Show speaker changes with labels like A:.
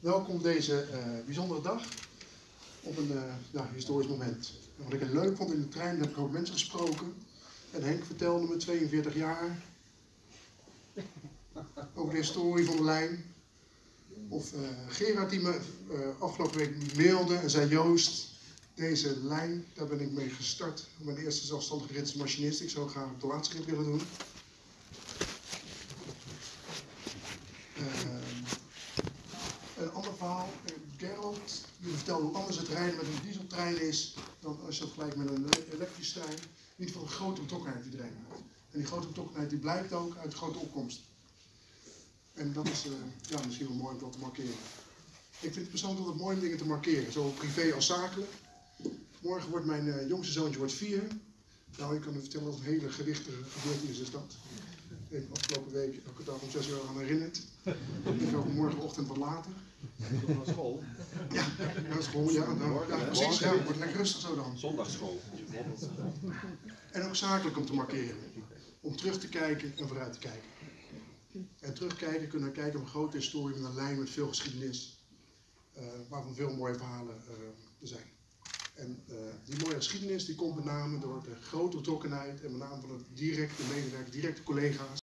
A: Welkom op deze eh, bijzondere dag. Op een eh, ja, historisch moment. En wat ik heel leuk vond in de trein, heb ik ook mensen gesproken. En Henk vertelde me 42 jaar over de historie van de lijn. Of eh, Gerard die me afgelopen week mailde en zei Joost, deze lijn, daar ben ik mee gestart. Mijn eerste zelfstandige rit als machinist. Ik zou graag de laatste rit willen doen. Verhaal, Gerald, die vertelde hoe anders het rijden met een dieseltrein is dan als je dat met een ele- elektrische trein. Niet van een grote betrokkenheid die erin. En die grote betrokkenheid die blijkt ook uit grote opkomst. En dat is eh, ja, misschien wel mooi om dat te markeren. Ik vind het persoonlijk altijd mooi om dingen te markeren, zowel privé als zakelijk. Morgen wordt mijn eh, jongste zoontje wordt vier. Nou, ik kan u vertellen dat een hele gewichtige gebeurtenis is dat. Ik heb afgelopen week elke dag om zes uur aan herinnerd. Ik ook morgenochtend wat later.
B: Naar school.
A: Ja, naar school, ja. Nou, ja precies. Ja, wordt lekker rustig zo dan.
B: Zondagschool.
A: En ook zakelijk om te markeren. Om terug te kijken en vooruit te kijken. En terugkijken kunnen we kijken op een grote historie met een lijn met veel geschiedenis. eh, waarvan veel mooie verhalen er zijn. En eh, die mooie geschiedenis die komt met name door de grote betrokkenheid en met name van het directe medewerker, directe collega's.